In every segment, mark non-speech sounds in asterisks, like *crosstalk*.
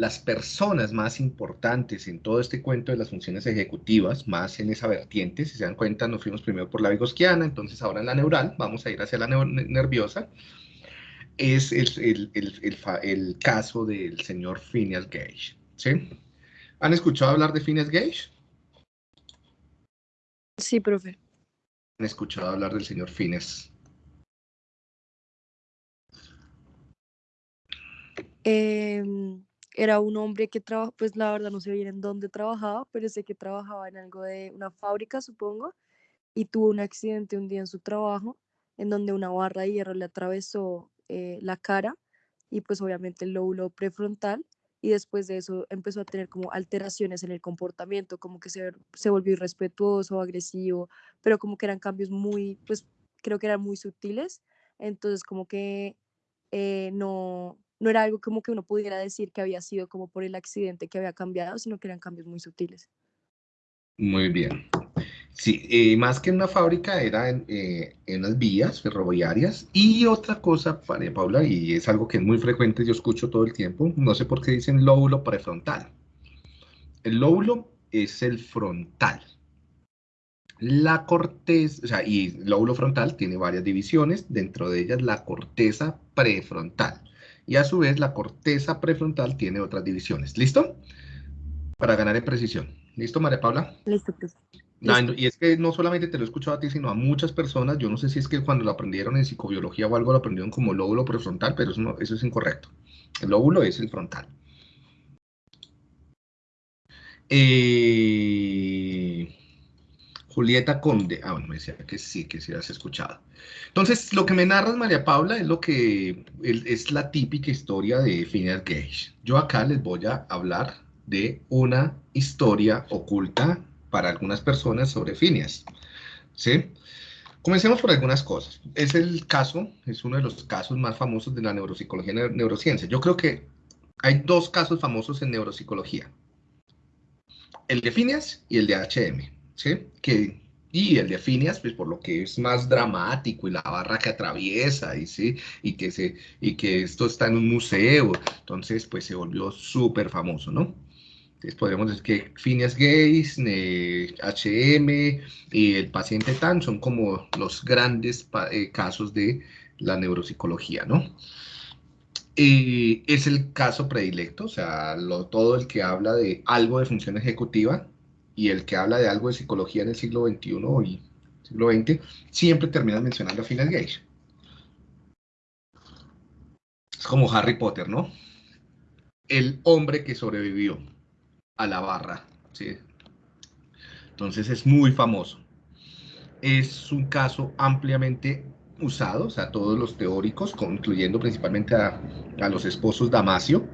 las personas más importantes en todo este cuento de las funciones ejecutivas, más en esa vertiente, si se dan cuenta, nos fuimos primero por la vigosquiana, entonces ahora en la neural, vamos a ir hacia la nerviosa, es el, el, caso del señor Phineas Gage. ¿sí? ¿Han escuchado hablar de Phineas Gage? Sí, profe. ¿Han escuchado hablar del señor Phineas? Eh, era un hombre que trabaja, pues la verdad no sé bien en dónde trabajaba, pero sé que trabajaba en algo de una fábrica, supongo, y tuvo un accidente un día en su trabajo, en donde una barra de hierro le atravesó eh, la cara y pues obviamente el lóbulo prefrontal, y después de eso empezó a tener como alteraciones en el comportamiento, como que se, se volvió irrespetuoso, agresivo, pero como que eran cambios muy, pues creo que eran muy sutiles, entonces como que eh, no, no era algo como que uno pudiera decir que había sido como por el accidente que había cambiado, sino que eran cambios muy sutiles. Muy bien. Sí, eh, más que en una fábrica era en, eh, las vías ferroviarias. Y otra cosa, Paula, y es algo que es muy frecuente, yo escucho todo el tiempo, no sé por qué dicen lóbulo prefrontal. El lóbulo es el frontal. La corteza, o sea, y el lóbulo frontal tiene varias divisiones, dentro de ellas la corteza prefrontal y a su vez la corteza prefrontal tiene otras divisiones. ¿Listo? Para ganar en precisión. ¿Listo, María Paula? Listo, pues. y es que no solamente te lo he escuchado a ti, sino a muchas personas. Yo no sé si es que cuando lo aprendieron en psicobiología o algo lo aprendieron como lóbulo prefrontal, pero eso, eso es incorrecto. El lóbulo es el frontal. Eh, Julieta Conde. Ah, bueno, me decía que sí, que sí has escuchado. Entonces, lo que me narras, María Paula, es lo que es la típica historia de Phineas Gage. Yo acá les voy a hablar de una historia oculta para algunas personas sobre Phineas. ¿Sí? Comencemos por algunas cosas. Es el caso, es uno de los casos más famosos de la neuropsicología y neurociencia. Yo creo que hay dos casos famosos en neuropsicología. El de Phineas y el de HM. Que, y el de Phineas, pues por lo que es más dramático y la barra que atraviesa y, ¿sí? y, que, se, y que esto está en un museo, entonces pues se volvió súper famoso, ¿no? Entonces podríamos decir que Phineas Gates, HM y el paciente TAN son como los grandes eh, casos de la neuropsicología, ¿no? Es el caso predilecto, o sea, todo el que habla de algo de función ejecutiva y el que habla de algo de psicología en el siglo XXI y siglo XX, siempre termina mencionando a Phineas Gage. Es como Harry Potter, ¿no? El hombre que sobrevivió a la barra, ¿sí? Entonces es muy famoso. Es un caso ampliamente usado, o sea, todos los teóricos, incluyendo principalmente a, a los esposos Damasio,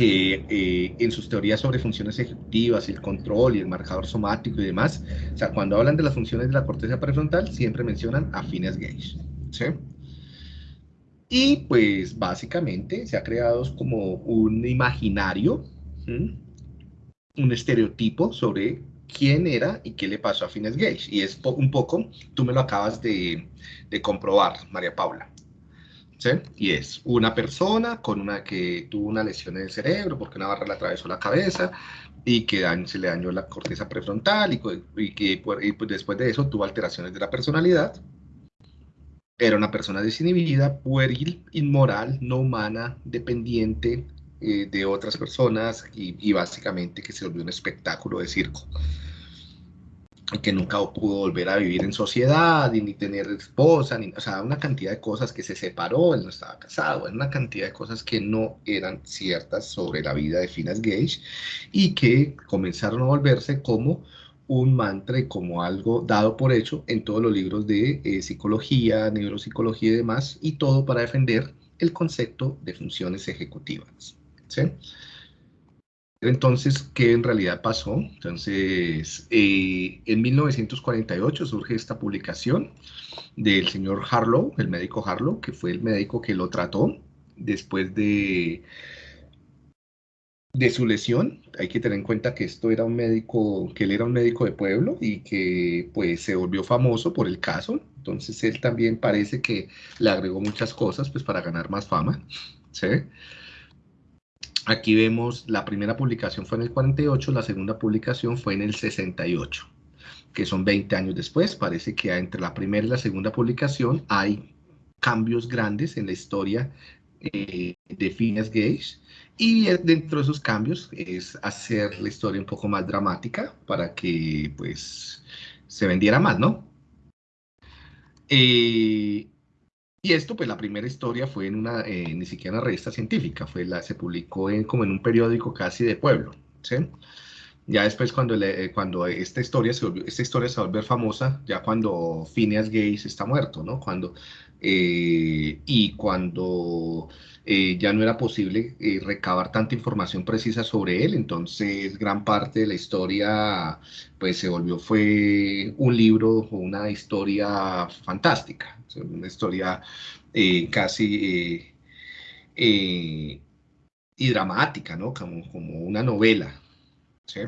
que eh, en sus teorías sobre funciones ejecutivas, el control y el marcador somático y demás, o sea, cuando hablan de las funciones de la corteza prefrontal, siempre mencionan a Phineas Gage, ¿sí? Y pues básicamente se ha creado como un imaginario, un estereotipo sobre quién era y qué le pasó a Phineas Gage. Y es un poco, tú me lo acabas de, de comprobar, María Paula. Y es una persona con una que tuvo una lesión en el cerebro porque una barra le atravesó la cabeza y que se le dañó la corteza prefrontal y, que pues, después de eso tuvo alteraciones de la personalidad. Era una persona desinhibida, pueril, inmoral, no humana, dependiente eh, de otras personas y, y básicamente que se volvió un espectáculo de circo que nunca pudo volver a vivir en sociedad, ni tener esposa, ni, o sea, una cantidad de cosas que se separó, él no estaba casado, una cantidad de cosas que no eran ciertas sobre la vida de Finas Gage y que comenzaron a volverse como un mantra y como algo dado por hecho en todos los libros de eh, psicología, neuropsicología y demás, y todo para defender el concepto de funciones ejecutivas. ¿sí? Entonces, ¿qué en realidad pasó? Entonces, eh, en 1948 surge esta publicación del señor Harlow, el médico Harlow, que fue el médico que lo trató después de, de su lesión. Hay que tener en cuenta que esto era un médico, que él era un médico de pueblo y que pues se volvió famoso por el caso. Entonces, él también parece que le agregó muchas cosas pues para ganar más fama, ¿sí? Aquí vemos la primera publicación fue en el 48, la segunda publicación fue en el 68, que son 20 años después. Parece que entre la primera y la segunda publicación hay cambios grandes en la historia eh, de Phineas Gage. Y dentro de esos cambios es hacer la historia un poco más dramática para que pues se vendiera más, ¿no? Eh, y esto, pues la primera historia fue en una, eh, ni siquiera una revista científica, fue la, se publicó en, como en un periódico casi de pueblo, ¿sí? Ya después cuando, le, cuando esta, historia se volvió, esta historia se famosa, ya cuando Phineas Gates está muerto, ¿no? Cuando, eh, y cuando eh, ya no era posible eh, recabar tanta información precisa sobre él, entonces gran parte de la historia pues se volvió, fue un libro o una historia fantástica, una historia casi y dramática, ¿no? Como, como una novela, ¿sí?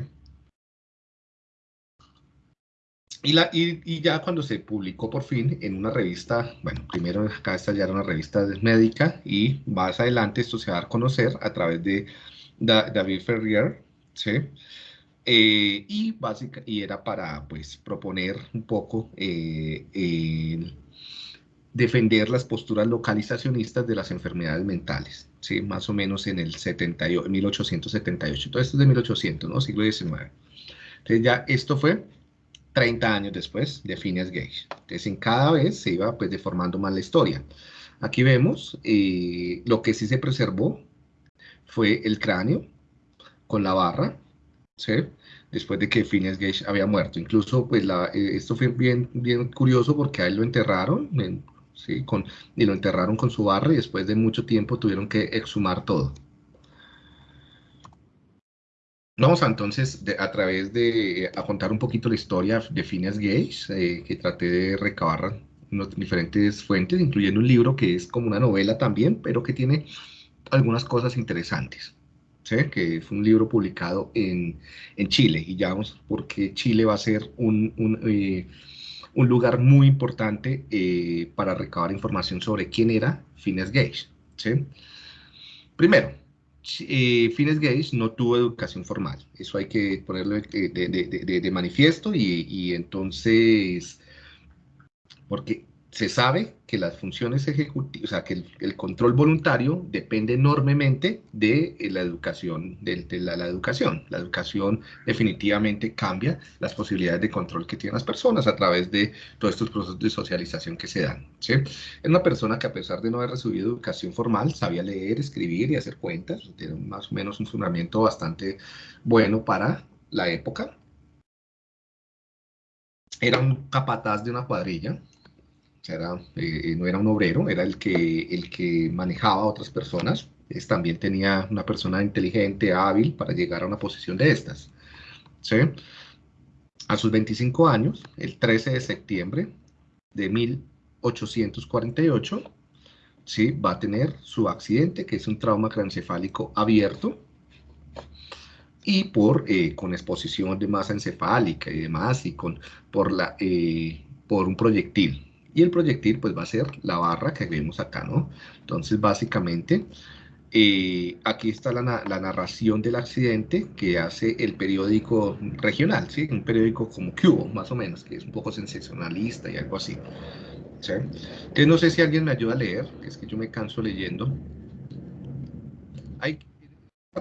Y, la, y, ya cuando se publicó por fin en una revista, bueno, primero acá esta ya era una revista médica y más adelante esto se va a dar a conocer a través de David Ferrier, ¿sí? Eh, y, básica, y era para pues proponer un poco eh, defender las posturas localizacionistas de las enfermedades mentales, ¿sí? más o menos en el 78, 1878. Todo esto es de 1800, ¿no? siglo XIX. Entonces ya esto fue 30 años después de Phineas Gage. Entonces, en cada vez se iba pues, deformando más la historia. Aquí vemos eh, lo que sí se preservó fue el cráneo con la barra, ¿sí? después de que Phineas Gage había muerto. Incluso, pues, eh, esto fue bien, bien curioso porque a él lo enterraron, ¿sí? y lo enterraron con su barra y después de mucho tiempo tuvieron que exhumar todo. Vamos a, entonces a través de a contar un poquito la historia de Phineas Gage, eh, que traté de recabar diferentes fuentes, incluyendo un libro que es como una novela también, pero que tiene algunas cosas interesantes. ¿sí? que es un libro publicado en, en, Chile, y ya vamos porque Chile va a ser un, un, eh, un lugar muy importante eh, para recabar información sobre quién era Phineas Gage. ¿sí? Primero, eh, Fines no tuvo educación formal. Eso hay que ponerlo de, manifiesto y, y, entonces, porque se sabe que las funciones ejecutivas, o sea, que el, control voluntario depende enormemente de eh, la educación, de, la, educación. La educación definitivamente cambia las posibilidades de control que tienen las personas a través de todos estos procesos de socialización que se dan. ¿sí? Una persona que a pesar de no haber recibido educación formal, sabía leer, escribir y hacer cuentas, tiene más o menos un fundamento bastante bueno para la época. Era un capataz de una cuadrilla, era, eh, no era un obrero, era el que, el que manejaba a otras personas. Es, también tenía una persona inteligente, hábil para llegar a una posición de estas. ¿sí? A sus 25 años, el 13 de septiembre de 1848, ¿sí? va a tener su accidente, que es un trauma craneoencefálico abierto, y por, eh, con exposición de masa encefálica y demás, y con, por, la, eh, por un proyectil. Y el proyectil pues va a ser la barra que vemos acá, ¿no? Entonces básicamente eh, aquí está la, narración del accidente que hace el periódico regional, ¿sí? Un periódico como Cubo, más o menos, que es un poco sensacionalista y algo así. ¿sí? Entonces no sé si alguien me ayuda a leer, es que yo me canso leyendo. Ahí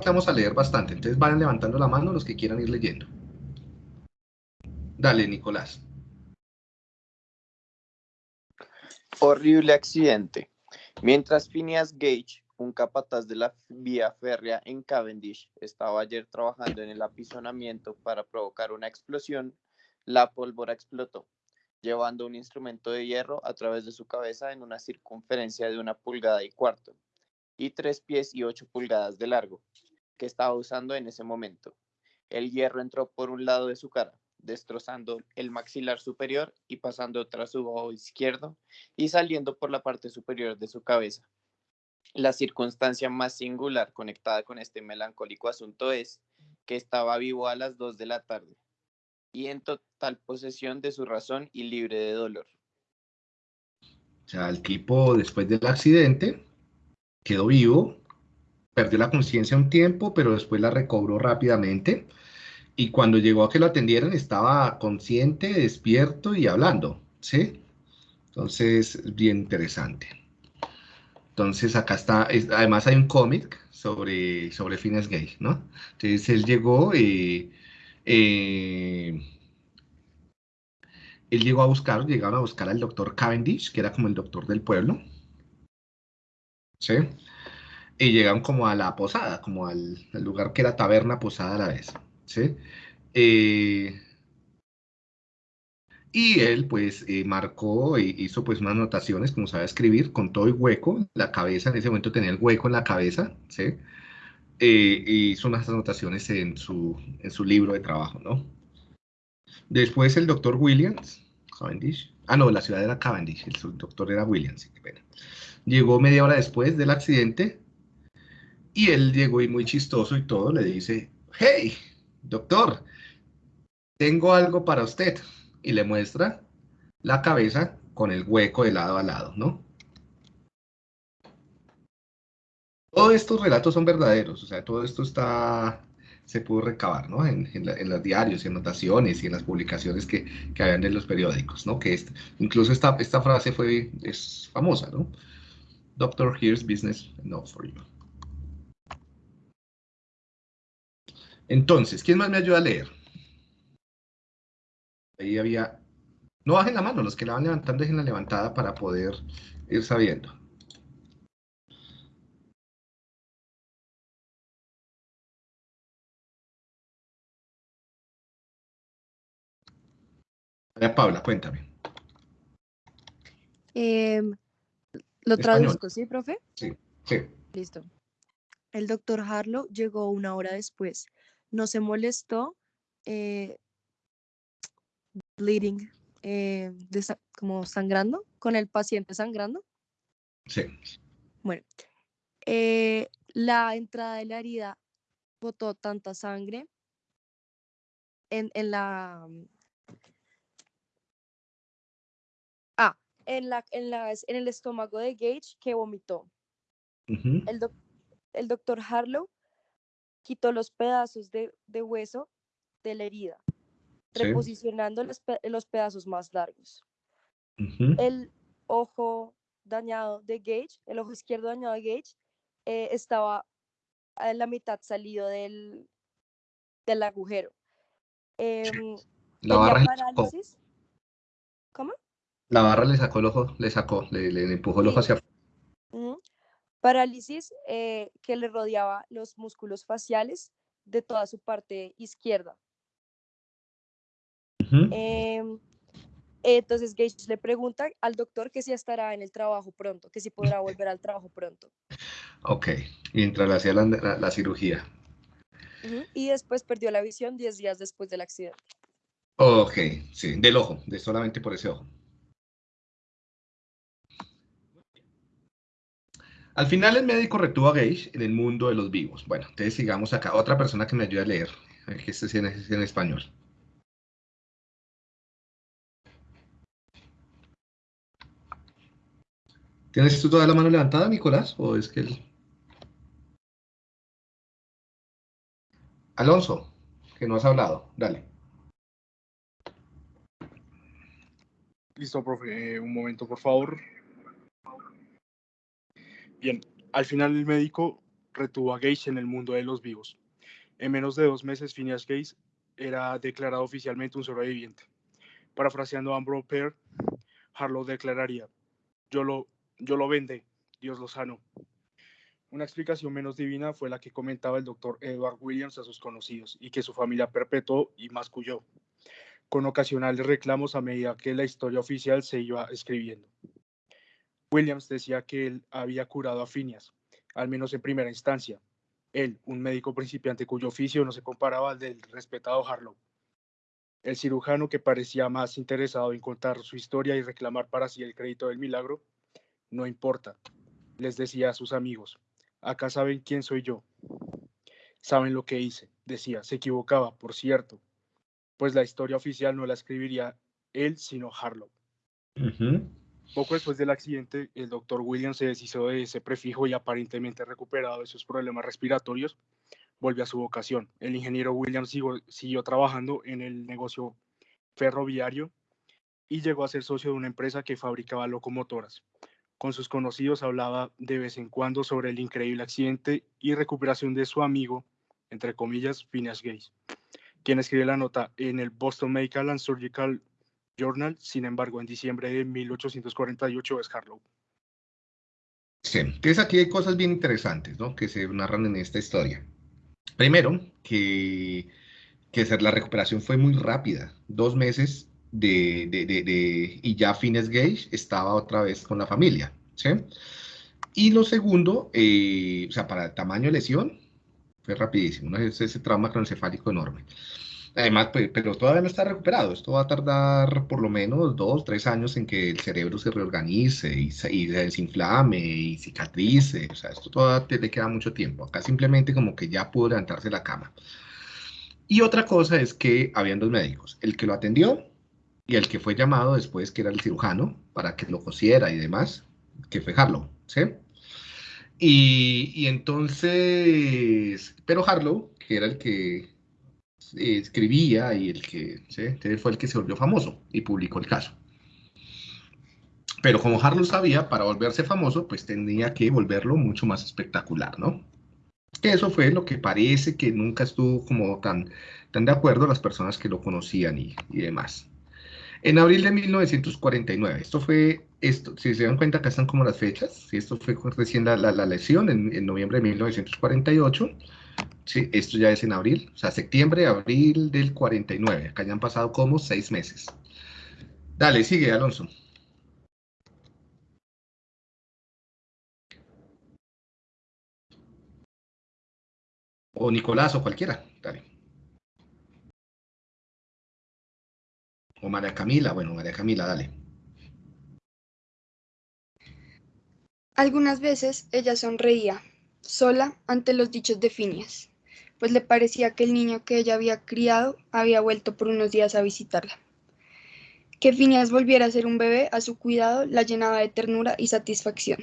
vamos a leer bastante, entonces van levantando la mano los que quieran ir leyendo. Dale, Nicolás. Horrible accidente. Mientras Phineas Gage, un capataz de la vía férrea en Cavendish, estaba ayer trabajando en el apisonamiento para provocar una explosión, la pólvora explotó, llevando un instrumento de hierro a través de su cabeza en una circunferencia de una pulgada y cuarto, y tres pies y ocho pulgadas de largo, que estaba usando en ese momento. El hierro entró por un lado de su cara, destrozando el maxilar superior y pasando tras su ojo izquierdo y saliendo por la parte superior de su cabeza. La circunstancia más singular conectada con este melancólico asunto es que estaba vivo a las dos de la tarde y en total posesión de su razón y libre de dolor. O sea, el tipo después del accidente quedó vivo perdió la conciencia un tiempo, pero después la recobró rápidamente. Y cuando llegó a que lo atendieran, estaba consciente, despierto y hablando, ¿sí? Entonces, bien interesante. Entonces, acá está, además hay un cómic sobre, sobre Phineas Gage, ¿no? Entonces, él llegó y... Eh, él llegó a buscar, llegaron a buscar al doctor Cavendish, que era como el doctor del pueblo. ¿Sí? Y llegaron como a la posada, como al, lugar que era taberna posada a la vez. ¿Sí? Eh, y él pues eh, marcó e hizo pues unas anotaciones, como sabe escribir, con todo hueco, la cabeza, en ese momento tenía el hueco en la cabeza, ¿sí? Eh, hizo unas anotaciones en su, en su libro de trabajo, ¿no? Después el doctor Williams, Cavendish. Ah, no, la ciudad era Cavendish, el doctor era Williams, qué pena. Llegó media hora después del accidente y él llegó y muy chistoso y todo, le dice, hey, doctor, tengo algo para usted. Y le muestra la cabeza con el hueco de lado a lado, ¿no? Todos estos relatos son verdaderos, o sea, todo esto está se pudo recabar ¿no? en, los diarios, en notaciones y en las publicaciones que, que habían en los periódicos, ¿no? que incluso esta, esta frase fue, es famosa, ¿no? Doctor, here's business enough for you. Entonces, ¿quién más me ayuda a leer? Ahí había... No bajen la mano, los que la van levantando dejen la levantada para poder ir sabiendo. Paula, cuéntame. Em, lo traduzco, ¿sí, profe? Sí, sí. Listo. El doctor Harlow llegó una hora después. No se molestó, eh, bleeding, eh, como sangrando, con el paciente sangrando. Sí. Bueno, eh, la entrada de la herida botó tanta sangre en, en la en, la, en, en el estómago de Gage que vomitó. el, el, doctor Harlow quitó los pedazos de, de hueso de la herida, reposicionando los, los, pedazos más largos. El ojo dañado de Gage, el ojo izquierdo dañado de Gage, eh, estaba en la mitad salido del, del agujero. Em, la barra parálisis. ¿Cómo? La barra le sacó el ojo, le sacó, le, empujó el ojo hacia afuera. Parálisis eh, que le rodeaba los músculos faciales de toda su parte izquierda. Em, entonces Gage le pregunta al doctor que si estará en el trabajo pronto, que si podrá volver al trabajo pronto. Ok, mientras le hacía la, cirugía. Y después perdió la visión 10 días después del accidente. Ok, sí, del ojo, de solamente por ese ojo. Al final el médico retuvo a Gage en el mundo de los vivos. Bueno, entonces sigamos acá. Otra persona que me ayude a leer, que este es en, español. ¿Tienes tú toda la mano levantada, Nicolás? ¿O es que él... Alonso, que no has hablado, dale. Listo, profe. Eh, un momento, por favor. Bien, al final el médico retuvo a Gage en el mundo de los vivos. En menos de dos meses, Phineas Gage era declarado oficialmente un sobreviviente. Parafraseando a Ambrose Pear, Harlow declararía, yo lo, yo lo vende, Dios lo sano. Una explicación menos divina fue la que comentaba el doctor Edward Williams a sus conocidos y que su familia perpetuó y masculló, con ocasionales reclamos a medida que la historia oficial se iba escribiendo. Williams decía que él había curado a Phineas, al menos en primera instancia. Él, un médico principiante cuyo oficio no se comparaba al del respetado Harlow. El cirujano que parecía más interesado en contar su historia y reclamar para sí el crédito del milagro, no importa, les decía a sus amigos, acá saben quién soy yo. Saben lo que hice, decía, se equivocaba, por cierto, pues la historia oficial no la escribiría él, sino Harlow. Poco después del accidente, el doctor Williams se deshizo de ese prefijo y aparentemente recuperado de sus problemas respiratorios, volvió a su vocación. El ingeniero Williams siguió, trabajando en el negocio ferroviario y llegó a ser socio de una empresa que fabricaba locomotoras. Con sus conocidos hablaba de vez en cuando sobre el increíble accidente y recuperación de su amigo, entre comillas, Phineas Gates, quien escribe la nota en el Boston Medical and Surgical Journal, sin embargo, en diciembre de 1848 es Harlow. Sí, entonces aquí hay cosas bien interesantes, ¿no? Que se narran en esta historia. Primero, que, que la recuperación fue muy rápida, dos meses de, de, de, y ya Fines Gage estaba otra vez con la familia, ¿sí? Y lo segundo, eh, o sea, para el tamaño de lesión, fue rapidísimo, ese trauma cronocefálico enorme. Además, pues, pero todavía no está recuperado. Esto va a tardar por lo menos dos, tres años en que el cerebro se reorganice y se, y desinflame y cicatrice. O sea, esto todavía le queda mucho tiempo. Acá simplemente como que ya pudo levantarse la cama. Y otra cosa es que habían dos médicos, el que lo atendió y el que fue llamado después, que era el cirujano, para que lo cosiera y demás, que fue Harlow, ¿sí? Y, y entonces, pero Harlow, que era el que escribía y el que fue el que se volvió famoso y publicó el caso. Pero como Harlow sabía, para volverse famoso, pues tenía que volverlo mucho más espectacular, ¿no? Eso fue lo que parece que nunca estuvo como tan, tan de acuerdo las personas que lo conocían y, y demás. En abril de 1949, esto fue, esto, si se dan cuenta, acá están como las fechas, si esto fue recién la, la, la lesión en, en, noviembre de 1948, Sí, esto ya es en abril, o sea, septiembre, abril del 49. Acá ya han pasado como seis meses. Dale, sigue, Alonso. O Nicolás o cualquiera, dale. O María Camila, bueno, María Camila, dale. Algunas veces ella sonreía, sola ante los dichos de Phineas pues le parecía que el niño que ella había criado había vuelto por unos días a visitarla. Que Phineas volviera a ser un bebé a su cuidado la llenaba de ternura y satisfacción.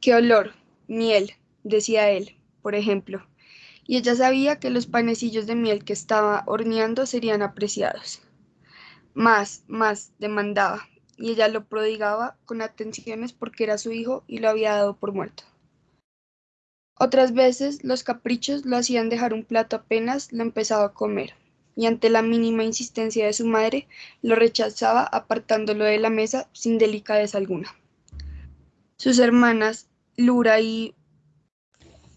¡Qué olor! Miel, decía él, por ejemplo, y ella sabía que los panecillos de miel que estaba horneando serían apreciados. Más, más, demandaba, y ella lo prodigaba con atenciones porque era su hijo y lo había dado por muerto. Otras veces los caprichos lo hacían dejar un plato apenas lo empezaba a comer, y ante la mínima insistencia de su madre, lo rechazaba apartándolo de la mesa sin delicadeza alguna. Sus hermanas, Lura y...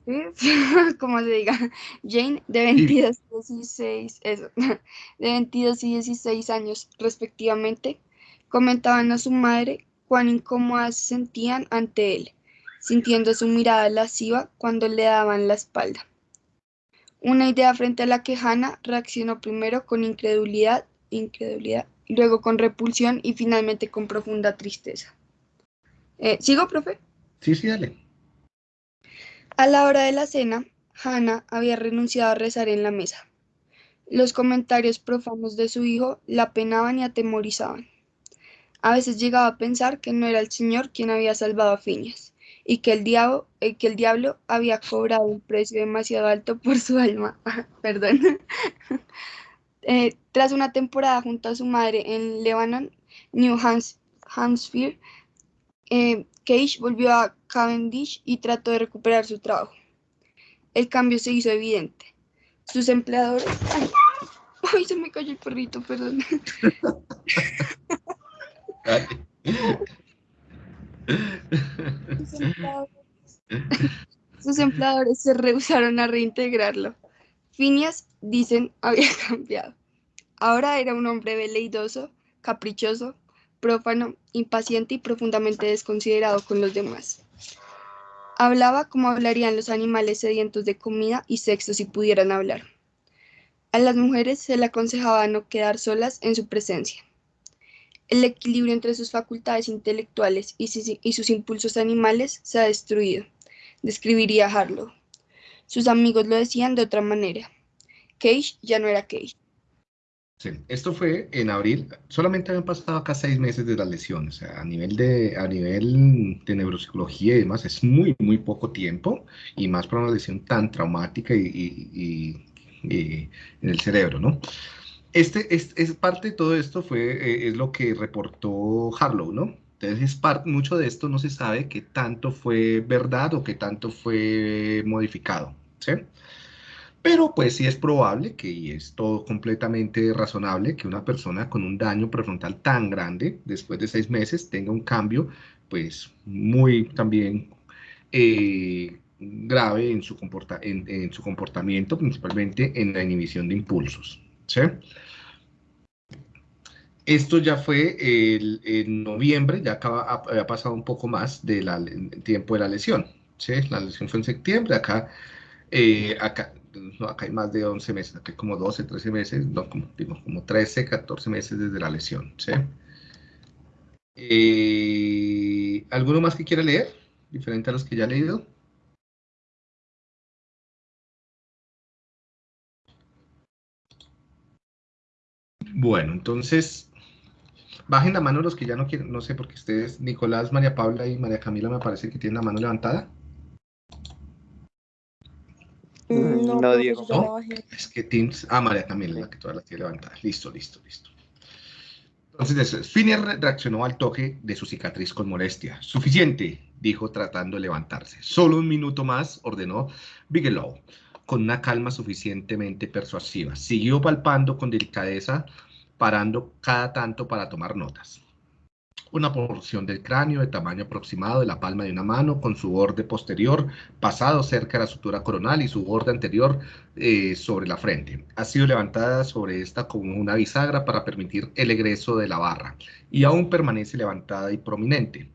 *laughs* ¿Cómo se diga? Jane, de 22 y 16, eso, *laughs* de 22 y 16 años respectivamente, comentaban a su madre cuán incómodas se sentían ante él sintiendo su mirada lasciva cuando le daban la espalda. Una idea frente a la que Hannah reaccionó primero con incredulidad, incredulidad, luego con repulsión y finalmente con profunda tristeza. Eh, ¿Sigo, profe? Sí, sí, dale. A la hora de la cena, Hannah había renunciado a rezar en la mesa. Los comentarios profanos de su hijo la penaban y atemorizaban. A veces llegaba a pensar que no era el Señor quien había salvado a Phineas, y que el, diablo, eh, que el diablo había cobrado un precio demasiado alto por su alma. *laughs* Perdón. *laughs* Eh, tras una temporada junto a su madre en Lebanon, New Hampshire, eh, Cage volvió a Cavendish y trató de recuperar su trabajo. El cambio se hizo evidente. Sus empleadores... ¡Ay! se me cayó el perrito, perdón. *laughs* Sus empleadores, se rehusaron a reintegrarlo. Phineas, dicen, *laughs* había cambiado. Ahora era un hombre veleidoso, caprichoso, prófano, impaciente y profundamente desconsiderado con los demás. Hablaba como hablarían los animales sedientos de comida y sexo si pudieran hablar. A las mujeres se le aconsejaba no quedar solas en su presencia. El equilibrio entre sus facultades intelectuales y sus, impulsos animales se ha destruido, describiría Harlow. Sus amigos lo decían de otra manera. Cage ya no era Cage. Sí, esto fue en abril, solamente habían pasado acá seis meses de la lesión, o sea, a nivel de, a nivel de neuropsicología y demás, es muy, muy poco tiempo, y más para una lesión tan traumática y, en el cerebro, ¿no? Este, es, parte de todo esto fue, eh, es lo que reportó Harlow, ¿no? Entonces, es parte, mucho de esto no se sabe qué tanto fue verdad o qué tanto fue modificado, ¿sí? Pero pues sí es probable que, y es todo completamente razonable, que una persona con un daño prefrontal tan grande, después de seis meses, tenga un cambio pues muy también eh, grave en su, comporta en, su comportamiento, principalmente en la inhibición de impulsos. ¿Sí? Esto ya fue el, en noviembre, ya acaba, ha, pasado un poco más del tiempo de la lesión. ¿sí? La lesión fue en septiembre, acá, eh, acá no, acá hay más de 11 meses, acá hay como 12, 13 meses, no, como, digo, como 13, 14 meses desde la lesión, ¿sí? Eh, ¿Alguno más que quiera leer? Diferente a los que ya he leído. Bueno, entonces, bajen la mano los que ya no quieren, no sé, porque ustedes, Nicolás, María Paula y María Camila, me parece que tienen la mano levantada. Mm, no, No, Diego. ¿No? bajé. Es que Teams. Ah, María Camila, la que todas las tiene levantadas. Listo, listo, listo. Entonces, eso re- reaccionó al toque de su cicatriz con molestia. Suficiente, dijo tratando de levantarse. Solo un minuto más, ordenó Bigelow, con una calma suficientemente persuasiva. Siguió palpando con delicadeza, parando cada tanto para tomar notas. Una porción del cráneo de tamaño aproximado de la palma de una mano, con su borde posterior pasado cerca de la sutura coronal y su borde anterior eh, sobre la frente. Ha sido levantada sobre esta como una bisagra para permitir el egreso de la barra y aún permanece levantada y prominente.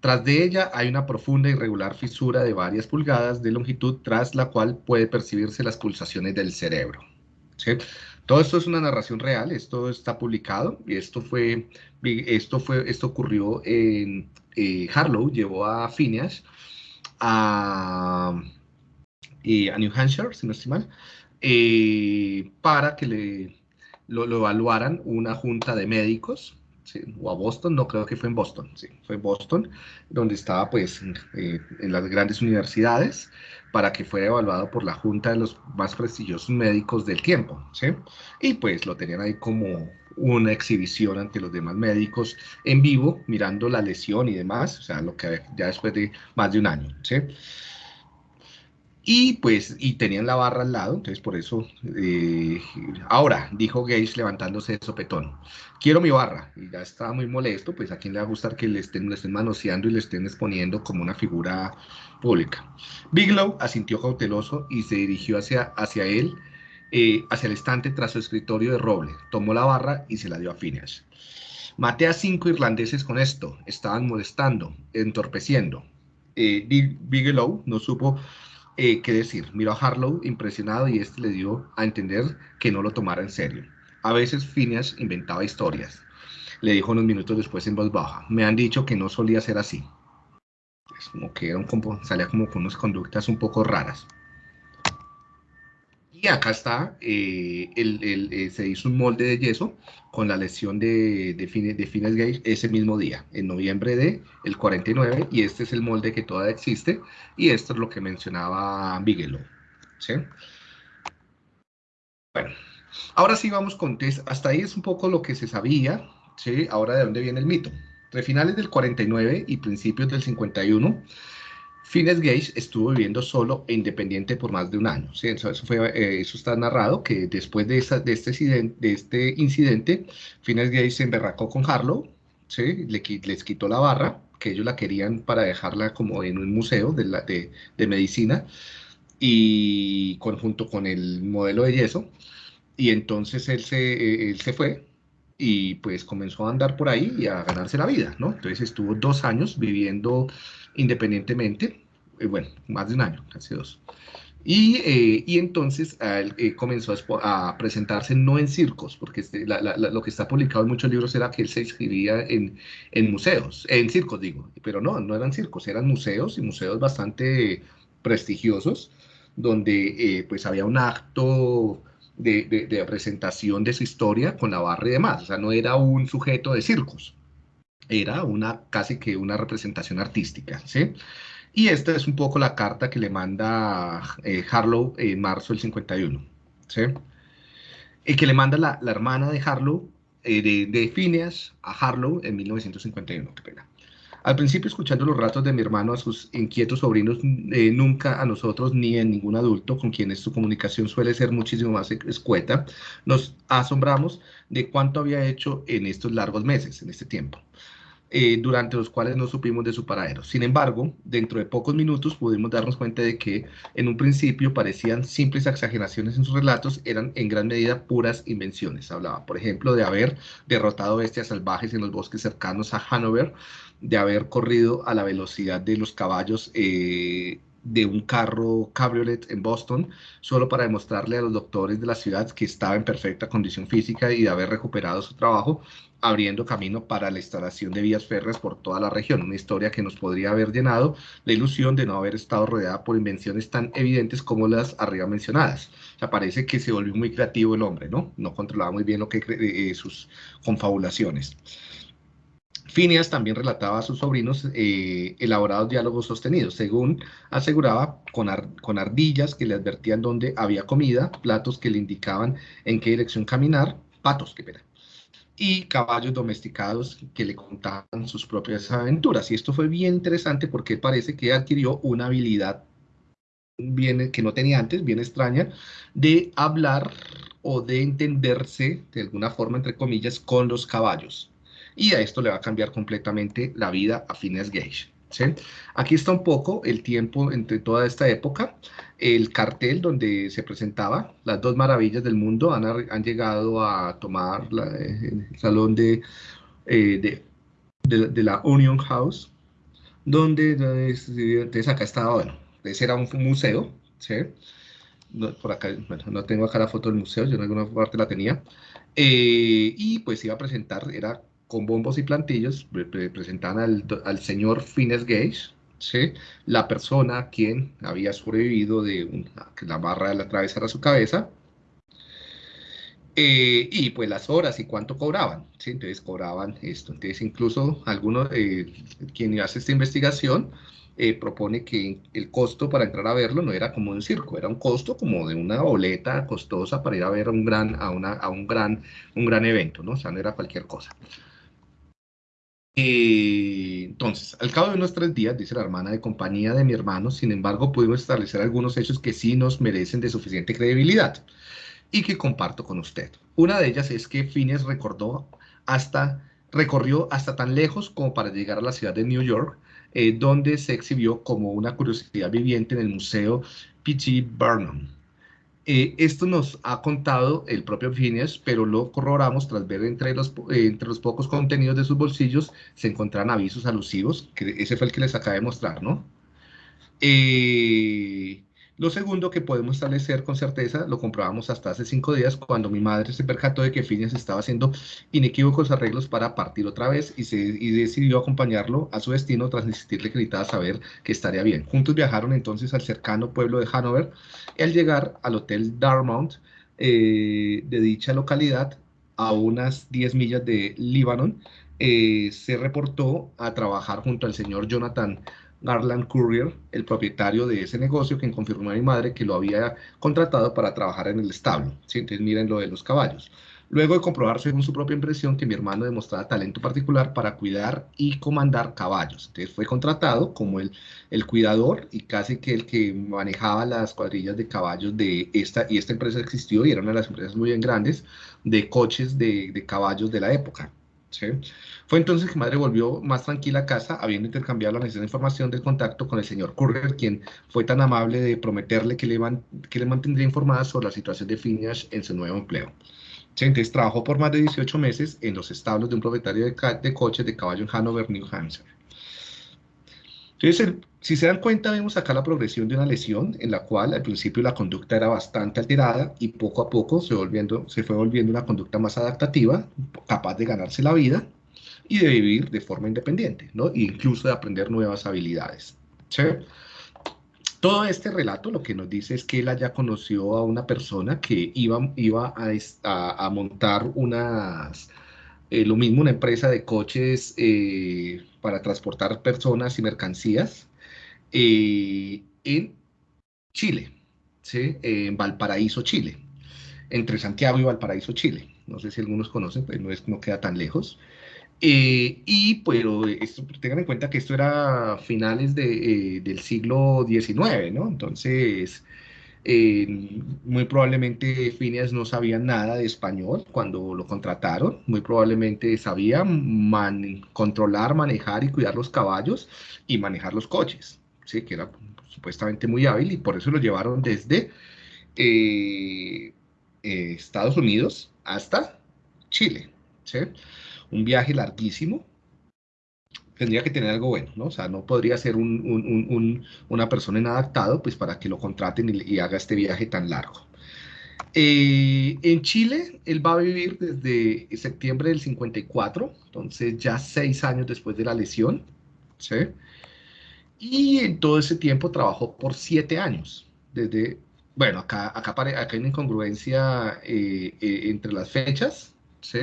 Tras de ella hay una profunda y regular fisura de varias pulgadas de longitud tras la cual puede percibirse las pulsaciones del cerebro. ¿sí? Todo esto es una narración real, esto está publicado y esto fue, esto fue, esto ocurrió en eh, Harlow, llevó a Phineas a, eh, a New Hampshire, si no estoy mal, eh, para que le, lo, evaluaran una junta de médicos, o a Boston, no creo que fue en Boston, sí, fue en Boston, donde estaba pues en las grandes universidades, para que fuera evaluado por la junta de los más prestigiosos médicos del tiempo, ¿sí? Y pues lo tenían ahí como una exhibición ante los demás médicos en vivo, mirando la lesión y demás, o sea, lo que ya después de más de un año, ¿sí? Y pues, y tenían la barra al lado, entonces por eso, eh, ahora, dijo Gage levantándose de sopetón, quiero mi barra, y ya estaba muy molesto, pues a quién le va a gustar que le estén, le estén manoseando y le estén exponiendo como una figura pública. Bigelow asintió cauteloso y se dirigió hacia, hacia él, eh, hacia el estante tras su escritorio de roble, tomó la barra y se la dio a Phineas. Maté a cinco irlandeses con esto, estaban molestando, entorpeciendo. Eh, Bi- Bigelow no supo eh, qué decir. Miró a Harlow impresionado y este le dio a entender que no lo tomara en serio. A veces Phineas inventaba historias. Le dijo unos minutos después en voz baja. Me han dicho que no solía ser así. Es como que era un compo- salía como con unas conductas un poco raras. Y acá está, eh, el- eh, se hizo un molde de yeso con la lesión de, de, Phineas, de Gage ese mismo día, en noviembre de el 49, y este es el molde que todavía existe, y esto es lo que mencionaba Bigelow. ¿sí? Bueno, ahora sí vamos con. Hasta ahí es un poco lo que se sabía. ¿sí? Ahora de dónde viene el mito. Entre finales del 49 y principios del 51, Phineas Gage estuvo viviendo solo e independiente por más de un año. ¿sí? Eso, fue, eh, eso está narrado, que después de, esa- de, este, de este incidente, Phineas Gage se emberracó con Harlow, ¿sí? Les quitó la barra, que ellos la querían para dejarla como en un museo de, la, de, de medicina, y con, junto con el modelo de yeso, y entonces él se, eh, él se fue y pues comenzó a andar por ahí y a ganarse la vida, ¿no? Entonces estuvo dos años viviendo independientemente, eh, bueno, más de un año, casi dos. Y, eh, y entonces eh, comenzó a, a presentarse no en circos, porque este- la- la- lo que está publicado en muchos libros era que él se inscribía en, en museos, en circos digo, pero no, no eran circos, eran museos y museos bastante prestigiosos, donde eh, pues había un acto de, presentación de su historia con la barra y demás. O sea, no era un sujeto de circos, era una casi que una representación artística, ¿sí? Y esta es un poco la carta que le manda eh, Harlow en marzo del 51, ¿sí? Y que le manda la, hermana de Harlow, eh, de, de, Phineas, a Harlow en 1951, qué pena. Al principio, escuchando los ratos de mi hermano a sus inquietos sobrinos, eh, nunca a nosotros ni a ningún adulto con quienes su comunicación suele ser muchísimo más escueta, nos asombramos de cuánto había hecho en estos largos meses, en este tiempo. Eh, durante los cuales no supimos de su paradero. Sin embargo, dentro de pocos minutos pudimos darnos cuenta de que en un principio parecían simples exageraciones en sus relatos, eran en gran medida puras invenciones. Hablaba, por ejemplo, de haber derrotado bestias salvajes en los bosques cercanos a Hanover, de haber corrido a la velocidad de los caballos eh, de un carro cabriolet en Boston, solo para demostrarle a los doctores de la ciudad que estaba en perfecta condición física y de haber recuperado su trabajo, abriendo camino para la instalación de vías férreas por toda la región. Una historia que nos podría haber llenado la ilusión de no haber estado rodeada por invenciones tan evidentes como las arriba mencionadas. O sea, parece que se volvió muy creativo el hombre, ¿no? No controlaba muy bien lo que eh, sus confabulaciones. Phineas también relataba a sus sobrinos eh, elaborados diálogos sostenidos, según aseguraba, con, ardillas que le advertían dónde había comida, platos que le indicaban en qué dirección caminar, patos, que pena, y caballos domesticados que le contaban sus propias aventuras. Y esto fue bien interesante porque parece que adquirió una habilidad bien, que no tenía antes, bien extraña, de hablar o de entenderse de alguna forma, entre comillas, con los caballos y a esto le va a cambiar completamente la vida a Phineas Gage. ¿sí? Aquí está un poco el tiempo entre toda esta época. El cartel donde se presentaba las dos maravillas del mundo han, han llegado a tomar el salón de, eh, de, de, la Union House, donde entonces acá estaba, bueno, ese era un museo, ¿sí? No, por acá, bueno, no tengo acá la foto del museo, yo en alguna parte la tenía, eh, y pues iba a presentar, era con bombos y plantillos, presentaban al, al señor Phineas Gage, ¿sí? la persona quien había sobrevivido de una, que la barra la atravesara su cabeza, eh, y pues las horas y cuánto cobraban, ¿sí? entonces cobraban esto, entonces incluso algunos, eh, quien hace esta investigación, eh, propone que el costo para entrar a verlo no era como un circo, era un costo como de una boleta costosa para ir a ver un gran, a una, a un gran, un gran evento, ¿no? O sea, no era cualquier cosa. Eh, entonces, al cabo de unos tres días, dice la hermana de compañía de mi hermano, sin embargo, pudimos establecer algunos hechos que sí nos merecen de suficiente credibilidad y que comparto con usted. Una de ellas es que Phineas recordó hasta, recorrió hasta tan lejos como para llegar a la ciudad de New York, eh, donde se exhibió como una curiosidad viviente en el Museo P.T. Barnum. Eh, esto nos ha contado el propio Phineas, pero lo corroboramos tras ver entre los, eh, entre los pocos contenidos de sus bolsillos se encontraron avisos alusivos, que ese fue el que les acabé de mostrar, ¿no? Eh, lo segundo que podemos establecer con certeza, lo comprobamos hasta hace cinco días cuando mi madre se percató de que Phineas estaba haciendo inequívocos arreglos para partir otra vez y, se, decidió acompañarlo a su destino tras insistirle que necesitaba saber que estaría bien. Juntos viajaron entonces al cercano pueblo de Hanover y al llegar al hotel Darmount eh, de dicha localidad, a unas 10 millas de Líbano, eh, se reportó a trabajar junto al señor Jonathan Garland Courier, el propietario de ese negocio, quien confirmó a mi madre que lo había contratado para trabajar en el establo. Entonces miren lo de los caballos. Luego de comprobar según su propia impresión que mi hermano demostraba talento particular para cuidar y comandar caballos. Entonces fue contratado como el, el cuidador y casi que el que manejaba las cuadrillas de caballos de esta, y esta empresa existió y era una de las empresas muy bien grandes de coches de, de caballos de la época. Fue entonces que madre volvió más tranquila a casa, habiendo intercambiado la necesaria información del contacto con el señor Courier, quien fue tan amable de prometerle que le, mantendría informada sobre la situación de Phineas en su nuevo empleo. Entonces trabajó por más de 18 meses en los establos de un propietario de, de coches de caballo en Hanover, New Hampshire. Entonces, si se dan cuenta, vemos acá la progresión de una lesión en la cual al principio la conducta era bastante alterada y poco a poco se, volviendo, se fue volviendo una conducta más adaptativa, capaz de ganarse la vida y de vivir de forma independiente, ¿no? E incluso de aprender nuevas habilidades. Todo este relato lo que nos dice es que él ya conoció a una persona que iba, iba a, montar unas, eh, lo mismo, una empresa de coches eh, para transportar personas y mercancías eh, en Chile, ¿sí? en Valparaíso, Chile, entre Santiago y Valparaíso, Chile. No sé si algunos conocen, pero no, es, no queda tan lejos. Eh, y pero esto, tengan en cuenta que esto era finales de, eh, del siglo XIX, ¿no? Entonces, eh, muy probablemente Phineas no sabía nada de español cuando lo contrataron, muy probablemente sabía controlar, manejar y cuidar los caballos y manejar los coches, ¿sí? que era supuestamente muy hábil y por eso lo llevaron desde Estados Unidos hasta Chile. ¿sí? un viaje larguísimo, tendría que tener algo bueno, ¿no? O sea, no podría ser una persona inadaptado, pues para que lo contraten y, haga este viaje tan largo. Eh, en Chile, él va a vivir desde septiembre del 54, entonces ya seis años después de la lesión, ¿sí? Y en todo ese tiempo trabajó por siete años, desde, bueno, acá, acá, acá hay una incongruencia eh, eh, entre las fechas, ¿sí?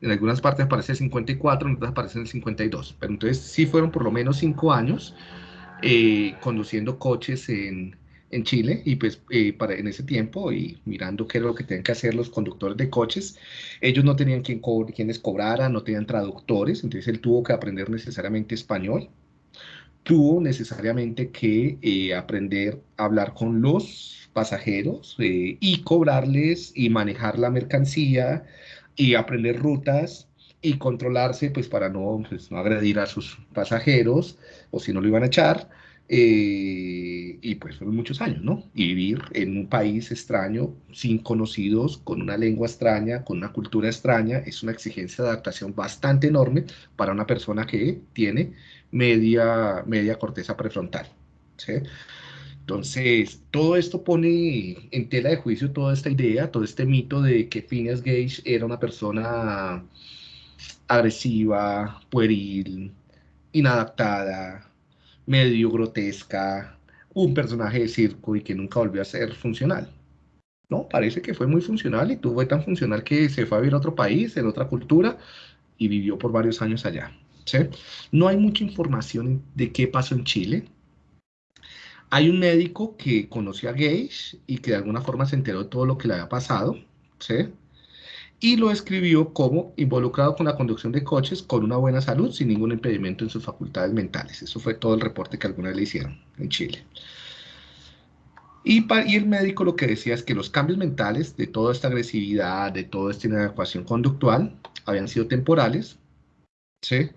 En algunas partes aparece el 54, en otras aparece el 52, pero entonces sí fueron por lo menos cinco años eh, conduciendo coches en, en, Chile y pues eh, para, en ese tiempo y mirando qué era lo que tenían que hacer los conductores de coches, ellos no tenían quien co quienes cobraran, no tenían traductores, entonces él tuvo que aprender necesariamente español, tuvo necesariamente que eh, aprender a hablar con los pasajeros y cobrarles y manejar la mercancía, y aprender rutas y controlarse pues para no, pues, no agredir a sus pasajeros o si no lo iban a echar. Eh, y pues fueron muchos años, ¿no? Y vivir en un país extraño, sin conocidos, con una lengua extraña, con una cultura extraña, es una exigencia de adaptación bastante enorme para una persona que tiene media, media corteza prefrontal. ¿sí? Entonces, todo esto pone en tela de juicio toda esta idea, todo este mito de que Phineas Gage era una persona agresiva, pueril, inadaptada, medio grotesca, un personaje de circo y que nunca volvió a ser funcional. No, parece que fue muy funcional y tuvo tan funcional que se fue a vivir a otro país, en otra cultura y vivió por varios años allá. No hay mucha información de qué pasó en Chile hay un médico que conoció a Gage y que de alguna forma se enteró de todo lo que le había pasado, ¿sí? Y lo escribió como involucrado con la conducción de coches con una buena salud, sin ningún impedimento en sus facultades mentales. Eso fue todo el reporte que alguna le hicieron en Chile. Y, y, el médico lo que decía es que los cambios mentales de toda esta agresividad, de toda esta inadecuación conductual, habían sido temporales, ¿sí?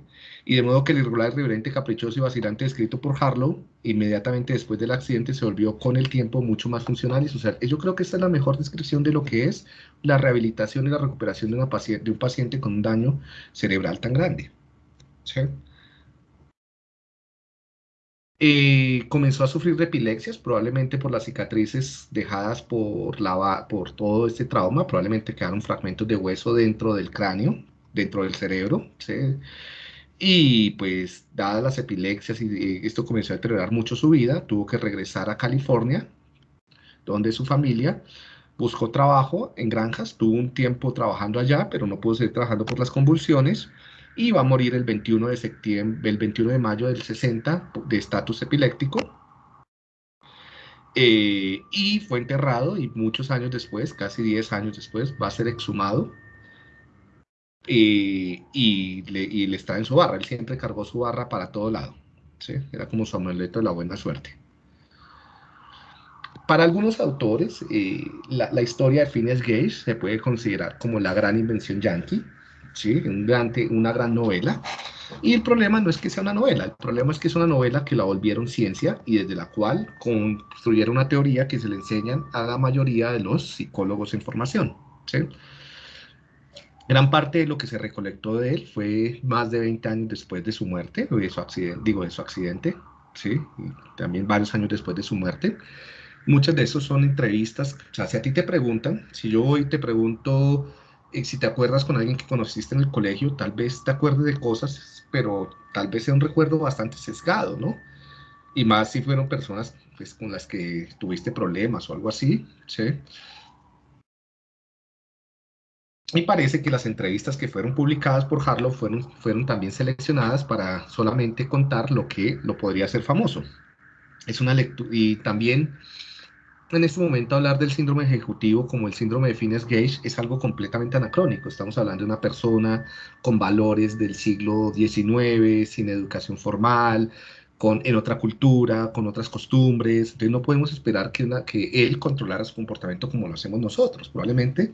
y de modo que el irregular, irreverente, caprichoso y vacilante descrito por Harlow, inmediatamente después del accidente se volvió con el tiempo mucho más funcional y social. Yo creo que esta es la mejor descripción de lo que es la rehabilitación y la recuperación de, una paciente, de un paciente con un daño cerebral tan grande. Eh, comenzó a sufrir epilepsias, probablemente por las cicatrices dejadas por, la, por todo este trauma, probablemente quedaron fragmentos de hueso dentro del cráneo, dentro del cerebro. ¿sí? Y pues, dadas las epilepsias y esto comenzó a deteriorar mucho su vida, tuvo que regresar a California, donde su familia buscó trabajo en granjas, tuvo un tiempo trabajando allá, pero no pudo seguir trabajando por las convulsiones y va a morir el 21 de septiembre, el 21 de mayo del 60 de estatus epiléptico. Eh, y fue enterrado y muchos años después, casi 10 años después, va a ser exhumado y, le, y, le, está en su barra. Él siempre cargó su barra para todo lado. ¿sí? Era como su amuleto de la buena suerte. Para algunos autores, eh, la, historia de Phineas Gage se puede considerar como la gran invención yankee, ¿sí? Un una gran novela. Y el problema no es que sea una novela, el problema es que es una novela que la volvieron ciencia y desde la cual construyeron una teoría que se le enseñan a la mayoría de los psicólogos en formación. ¿sí? Gran parte de lo que se recolectó de él fue más de 20 años después de su muerte, o de su accidente, digo, de su accidente, ¿sí? también varios años después de su muerte. Muchas de esos son entrevistas, o sea, si a ti te preguntan, si yo hoy te pregunto eh, si te acuerdas con alguien que conociste en el colegio, tal vez te acuerdes de cosas, pero tal vez sea un recuerdo bastante sesgado, ¿no? y más si fueron personas pues, con las que tuviste problemas o algo así, ¿sí? Y parece que las entrevistas que fueron publicadas por Harlow fueron, fueron también seleccionadas para solamente contar lo que lo podría hacer famoso. Es una lectura, y también en este momento hablar del síndrome ejecutivo como el síndrome de Phineas Gage es algo completamente anacrónico. Estamos hablando de una persona con valores del siglo XIX, sin educación formal, con, en otra cultura, con otras costumbres. Entonces no podemos esperar que, una, que él controlara su comportamiento como lo hacemos nosotros. Probablemente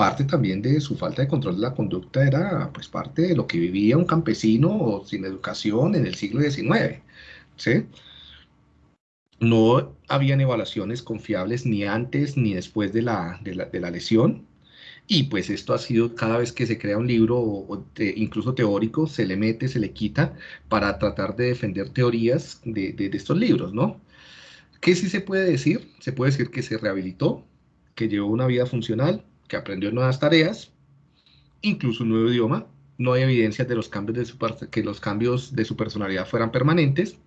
parte también de su falta de control de la conducta era pues parte de lo que vivía un campesino sin educación en el siglo XIX. ¿sí? No habían evaluaciones confiables ni antes ni después de la, de la, lesión. Y pues esto ha sido cada vez que se crea un libro, incluso teórico, se le mete, se le quita para tratar de defender teorías de, de, estos libros, ¿no? ¿Qué sí se puede decir? Se puede decir que se rehabilitó, que llevó una vida funcional, que aprendió nuevas tareas, incluso un nuevo idioma. No hay evidencias de los cambios de su, que los cambios de su personalidad fueran permanentes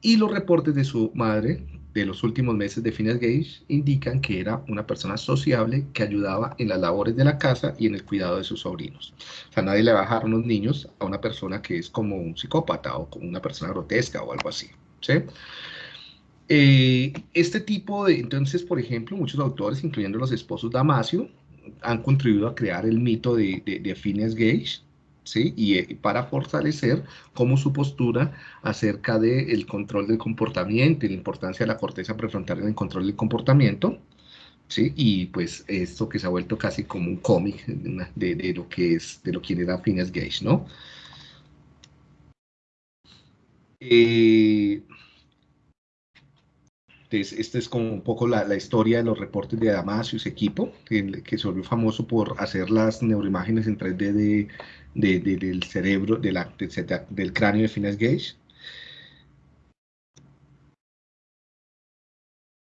y los reportes de su madre de los últimos meses de Phineas Gage indican que era una persona sociable que ayudaba en las labores de la casa y en el cuidado de sus sobrinos. O sea, nadie le va a dejar unos niños a una persona que es como un psicópata o como una persona grotesca o algo así. ¿sí? Eh, este tipo de, entonces, por ejemplo, muchos autores, incluyendo los esposos Damasio, han contribuido a crear el mito de, de, de Phineas Gage, ¿sí? Y, eh, para fortalecer como su postura acerca del control del comportamiento y la importancia de la corteza prefrontal en el control del comportamiento, ¿sí? Y pues esto que se ha vuelto casi como un cómic de, de, lo que es, de lo que era Phineas Gage, ¿no? Eh, esta es como un poco la, historia de los reportes de Damasio y su equipo, que, que se volvió famoso por hacer las neuroimágenes en 3D de, de, del cerebro, del cráneo de Phineas Gage.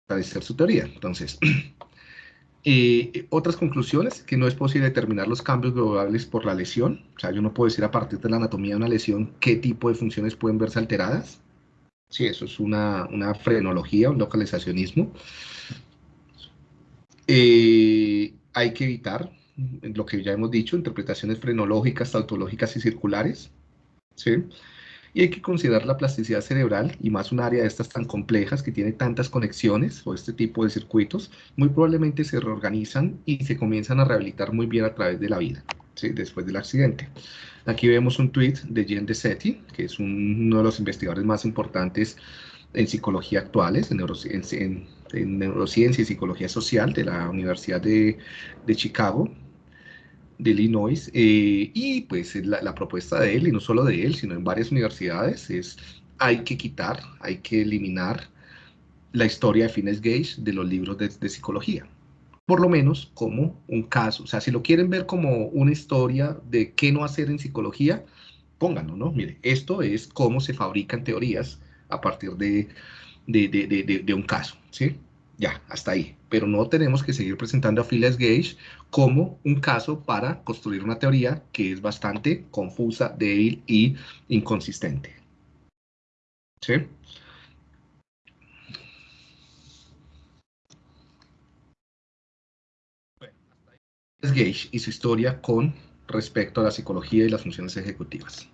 Hacer su teoría. Entonces, *clears throat* eh, otras conclusiones, que no es posible determinar los cambios globales por la lesión. O sea, yo no puedo decir a partir de la anatomía de una lesión qué tipo de funciones pueden verse alteradas. Sí, eso es una, una frenología, un localizacionismo. Eh, hay que evitar lo que ya hemos dicho, interpretaciones frenológicas, tautológicas y circulares, ¿sí? Y hay que considerar la plasticidad cerebral, y más un área de estas tan complejas que tiene tantas conexiones o este tipo de circuitos, muy probablemente se reorganizan y se comienzan a rehabilitar muy bien a través de la vida, ¿sí? después del accidente. Aquí vemos un tweet de Jen Desetti, que es uno de los investigadores más importantes en psicología actuales, en, neurociencia y psicología social de la Universidad de, de Chicago, de Illinois, eh, y pues la, propuesta de él, y no solo de él, sino en varias universidades, es hay que quitar, hay que eliminar la historia de Fines Gage de los libros de, psicología. Por lo menos como un caso. O sea, si lo quieren ver como una historia de qué no hacer en psicología, pónganlo, ¿no? Mire, esto es cómo se fabrican teorías a partir de, de, de, de un caso, ¿sí? Ya, hasta ahí. Pero no tenemos que seguir presentando a Phileas Gage como un caso para construir una teoría que es bastante confusa, débil y inconsistente. ¿Sí? Gage y su historia con respecto a la psicología y las funciones ejecutivas.